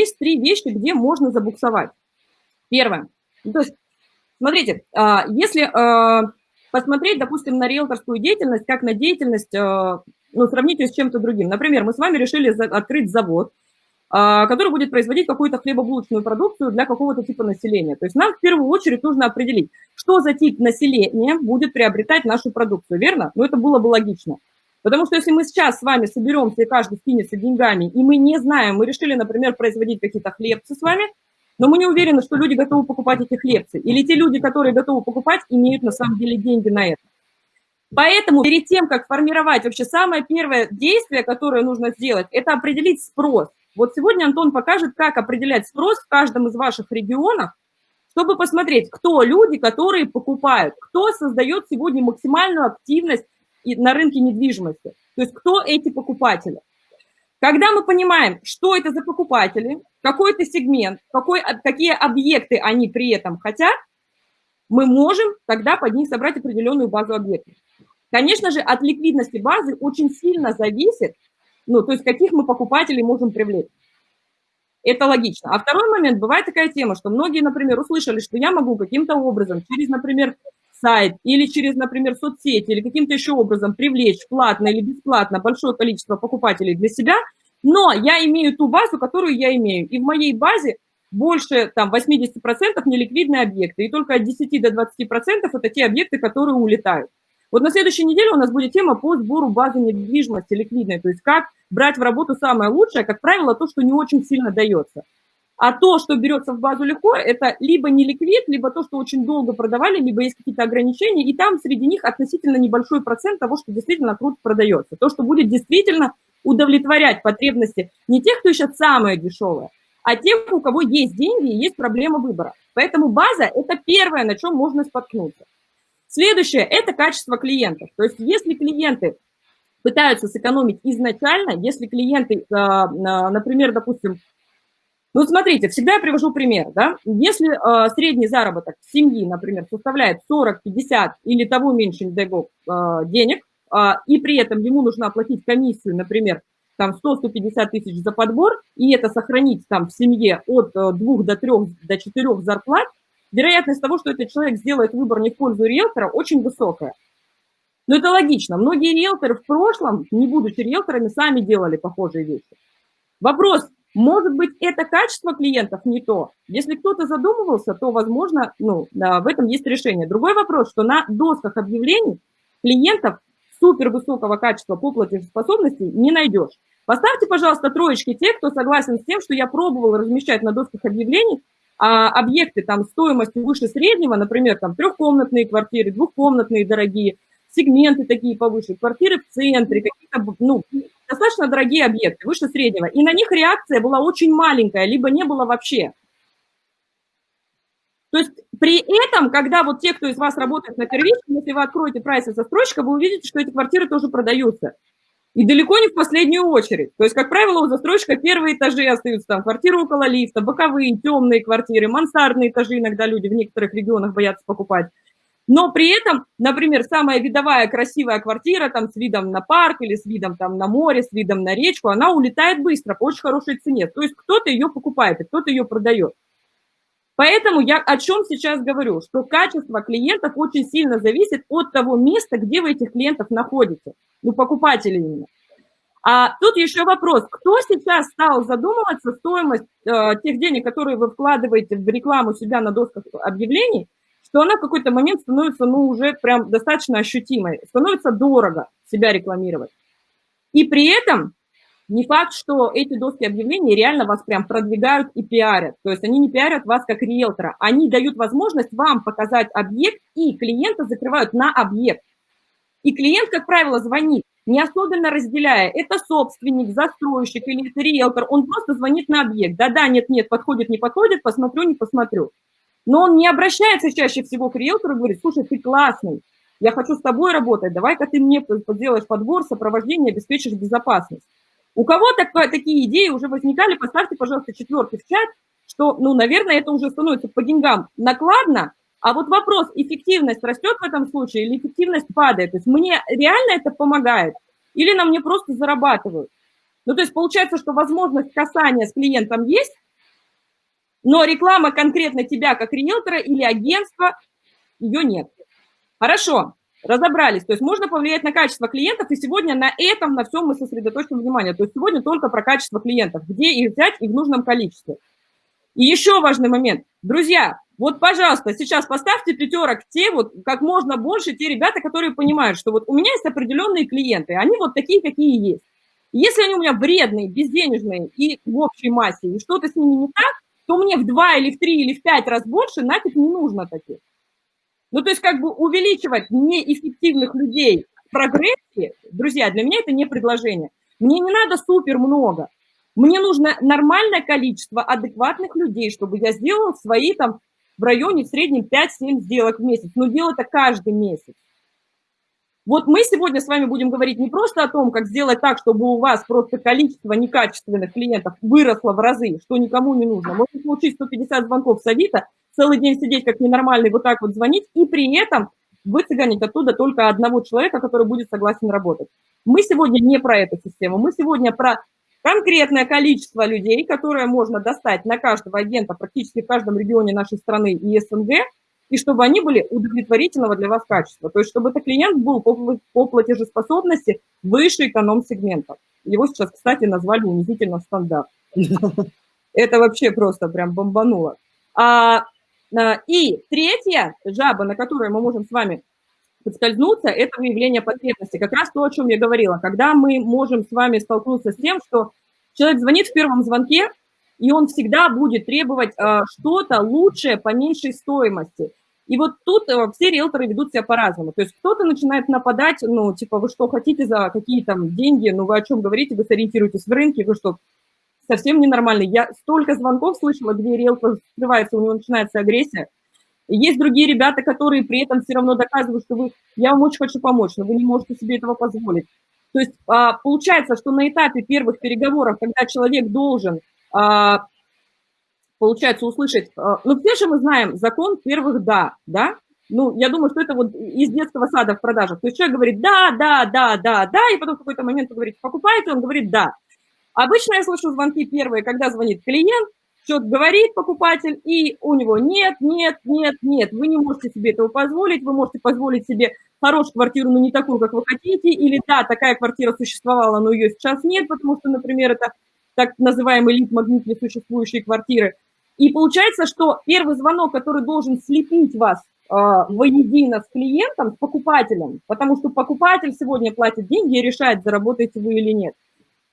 есть три вещи, где можно забуксовать. Первое. Ну, то есть, смотрите, а, если а, посмотреть, допустим, на риэлторскую деятельность, как на деятельность, а, ну, сравнить ее с чем-то другим. Например, мы с вами решили открыть завод, который будет производить какую-то хлебобулочную продукцию для какого-то типа населения. То есть нам в первую очередь нужно определить, что за тип населения будет приобретать нашу продукцию, верно? Ну, это было бы логично. Потому что если мы сейчас с вами соберемся и каждый скинется деньгами, и мы не знаем, мы решили, например, производить какие-то хлебцы с вами, но мы не уверены, что люди готовы покупать эти хлебцы. Или те люди, которые готовы покупать, имеют на самом деле деньги на это. Поэтому перед тем, как формировать, вообще самое первое действие, которое нужно сделать, это определить спрос. Вот сегодня Антон покажет, как определять спрос в каждом из ваших регионов, чтобы посмотреть, кто люди, которые покупают, кто создает сегодня максимальную активность на рынке недвижимости. То есть кто эти покупатели. Когда мы понимаем, что это за покупатели, какой это сегмент, какой, какие объекты они при этом хотят, мы можем тогда под них собрать определенную базу объектов. Конечно же, от ликвидности базы очень сильно зависит, ну, то есть каких мы покупателей можем привлечь. Это логично. А второй момент, бывает такая тема, что многие, например, услышали, что я могу каким-то образом через, например, сайт или через, например, соцсети или каким-то еще образом привлечь платно или бесплатно большое количество покупателей для себя, но я имею ту базу, которую я имею. И в моей базе больше там 80% неликвидные объекты, и только от 10 до 20% это те объекты, которые улетают. Вот на следующей неделе у нас будет тема по сбору базы недвижимости ликвидной, то есть как брать в работу самое лучшее, как правило, то, что не очень сильно дается. А то, что берется в базу легко, это либо не ликвид, либо то, что очень долго продавали, либо есть какие-то ограничения, и там среди них относительно небольшой процент того, что действительно круто продается. То, что будет действительно удовлетворять потребности не тех, кто ищет самое дешевое, а тех, у кого есть деньги и есть проблема выбора. Поэтому база – это первое, на чем можно споткнуться. Следующее – это качество клиентов. То есть если клиенты пытаются сэкономить изначально, если клиенты, а, например, допустим, ну, смотрите, всегда я привожу пример, да, если э, средний заработок семьи, например, составляет 40, 50 или того меньше, э, денег, э, и при этом ему нужно оплатить комиссию, например, там 100-150 тысяч за подбор, и это сохранить там в семье от 2 до 3 до 4 зарплат, вероятность того, что этот человек сделает выбор не в пользу риэлтора, очень высокая. Но это логично. Многие риэлторы в прошлом, не будучи риэлторами, сами делали похожие вещи. Вопрос, может быть, это качество клиентов не то. Если кто-то задумывался, то, возможно, ну, в этом есть решение. Другой вопрос, что на досках объявлений клиентов супер высокого качества по платежеспособности не найдешь. Поставьте, пожалуйста, троечки те, кто согласен с тем, что я пробовал размещать на досках объявлений а, объекты там стоимостью выше среднего, например, там трехкомнатные квартиры, двухкомнатные дорогие, сегменты такие повыше, квартиры в центре, какие-то, ну, достаточно дорогие объекты, выше среднего, и на них реакция была очень маленькая, либо не было вообще. То есть при этом, когда вот те, кто из вас работает на первичном, если вы откроете прайс и застройщика, вы увидите, что эти квартиры тоже продаются. И далеко не в последнюю очередь. То есть, как правило, у застройщика первые этажи остаются, там, квартиры около лифта, боковые, темные квартиры, мансардные этажи иногда люди в некоторых регионах боятся покупать. Но при этом, например, самая видовая красивая квартира там с видом на парк или с видом там на море, с видом на речку, она улетает быстро по очень хорошей цене. То есть кто-то ее покупает, и кто-то ее продает. Поэтому я о чем сейчас говорю, что качество клиентов очень сильно зависит от того места, где вы этих клиентов находите, ну, покупатели именно. А тут еще вопрос, кто сейчас стал задумываться стоимость э, тех денег, которые вы вкладываете в рекламу себя на досках объявлений, что она в какой-то момент становится, ну, уже прям достаточно ощутимой, становится дорого себя рекламировать. И при этом не факт, что эти доски объявлений реально вас прям продвигают и пиарят. То есть они не пиарят вас как риэлтора, они дают возможность вам показать объект, и клиента закрывают на объект. И клиент, как правило, звонит, не особенно разделяя, это собственник, застройщик или это риэлтор, он просто звонит на объект. Да-да, нет-нет, подходит, не подходит, посмотрю, не посмотрю. Но он не обращается чаще всего к риэлтору и говорит, слушай, ты классный, я хочу с тобой работать, давай-ка ты мне сделаешь подбор, сопровождение, обеспечишь безопасность. У кого так, такие идеи уже возникали, поставьте, пожалуйста, четверки в чат, что, ну, наверное, это уже становится по деньгам накладно, а вот вопрос, эффективность растет в этом случае или эффективность падает? То есть мне реально это помогает или на мне просто зарабатывают? Ну, то есть получается, что возможность касания с клиентом есть, Но реклама конкретно тебя как риэлтора или агентства, ее нет. Хорошо, разобрались. То есть можно повлиять на качество клиентов, и сегодня на этом, на всем мы сосредоточим внимание. То есть сегодня только про качество клиентов, где их взять и в нужном количестве. И еще важный момент. Друзья, вот, пожалуйста, сейчас поставьте пятерок те, вот как можно больше, те ребята, которые понимают, что вот у меня есть определенные клиенты, они вот такие, какие есть. Если они у меня вредные, безденежные и в общей массе, и что-то с ними не так, то мне в два или в три или в пять раз больше нафиг не нужно таких. Ну, то есть как бы увеличивать неэффективных людей в прогрессе, друзья, для меня это не предложение. Мне не надо супер много. Мне нужно нормальное количество адекватных людей, чтобы я сделала свои там в районе в среднем 5-7 сделок в месяц. Но делать это каждый месяц. Вот мы сегодня с вами будем говорить не просто о том, как сделать так, чтобы у вас просто количество некачественных клиентов выросло в разы, что никому не нужно. Можно получить 150 звонков с Авито, целый день сидеть как ненормальный, вот так вот звонить, и при этом выцыганить оттуда только одного человека, который будет согласен работать. Мы сегодня не про эту систему, мы сегодня про конкретное количество людей, которое можно достать на каждого агента практически в каждом регионе нашей страны и СНГ, и чтобы они были удовлетворительного для вас качества. То есть чтобы этот клиент был по, по платежеспособности выше эконом-сегмента. Его сейчас, кстати, назвали унизительно стандарт. Это вообще просто прям бомбануло. А а, и третья жаба, на которую мы можем с вами подскользнуться, это выявление потребности. Как раз то, о чем я говорила. Когда мы можем с вами столкнуться с тем, что человек звонит в первом звонке, и он всегда будет требовать э, что-то лучшее по меньшей стоимости. И вот тут э, все риэлторы ведут себя по-разному. То есть кто-то начинает нападать, ну, типа, вы что хотите за какие там деньги, ну, вы о чем говорите, вы сориентируетесь в рынке, вы что, совсем ненормальный. Я столько звонков слышала, где риэлтор скрывается, у него начинается агрессия. Есть другие ребята, которые при этом все равно доказывают, что вы, я вам очень хочу помочь, но вы не можете себе этого позволить. То есть а, получается, что на этапе первых переговоров, когда человек должен, а, получается, услышать, а, ну, все же мы знаем закон первых «да», да? Ну, я думаю, что это вот из детского сада в продажах. То есть человек говорит «да, да, да, да, да», и потом в какой-то момент он говорит «покупаете», он говорит «да». Обычно я слышу звонки первые, когда звонит клиент, что-то говорит покупатель, и у него нет, нет, нет, нет, вы не можете себе этого позволить, вы можете позволить себе хорошую квартиру, но не такую, как вы хотите, или да, такая квартира существовала, но ее сейчас нет, потому что, например, это так называемый лид-магнит существующие квартиры. И получается, что первый звонок, который должен слепить вас э, воедино с клиентом, с покупателем, потому что покупатель сегодня платит деньги и решает, заработаете вы или нет –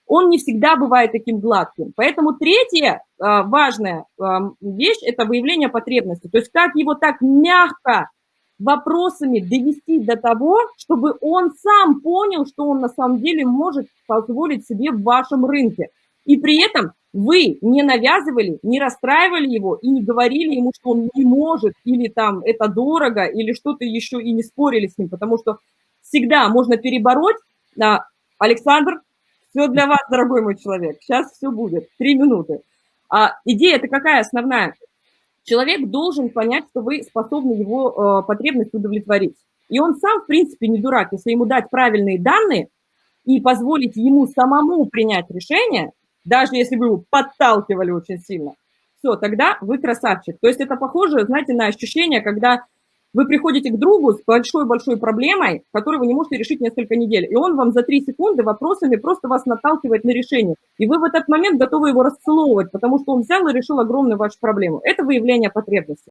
он не всегда бывает таким гладким. Поэтому третья а, важная а, вещь – это выявление потребности. То есть как его так мягко вопросами довести до того, чтобы он сам понял, что он на самом деле может позволить себе в вашем рынке. И при этом вы не навязывали, не расстраивали его и не говорили ему, что он не может, или там это дорого, или что-то еще, и не спорили с ним, потому что всегда можно перебороть. А, Александр, все для вас, дорогой мой человек. Сейчас все будет. Три минуты. А идея-то какая основная? Человек должен понять, что вы способны его э, потребность удовлетворить. И он сам, в принципе, не дурак. Если ему дать правильные данные и позволить ему самому принять решение, даже если вы его подталкивали очень сильно, все, тогда вы красавчик. То есть это похоже, знаете, на ощущение, когда вы приходите к другу с большой-большой проблемой, которую вы не можете решить несколько недель, и он вам за три секунды вопросами просто вас наталкивает на решение. И вы в этот момент готовы его расцеловывать, потому что он взял и решил огромную вашу проблему. Это выявление потребности.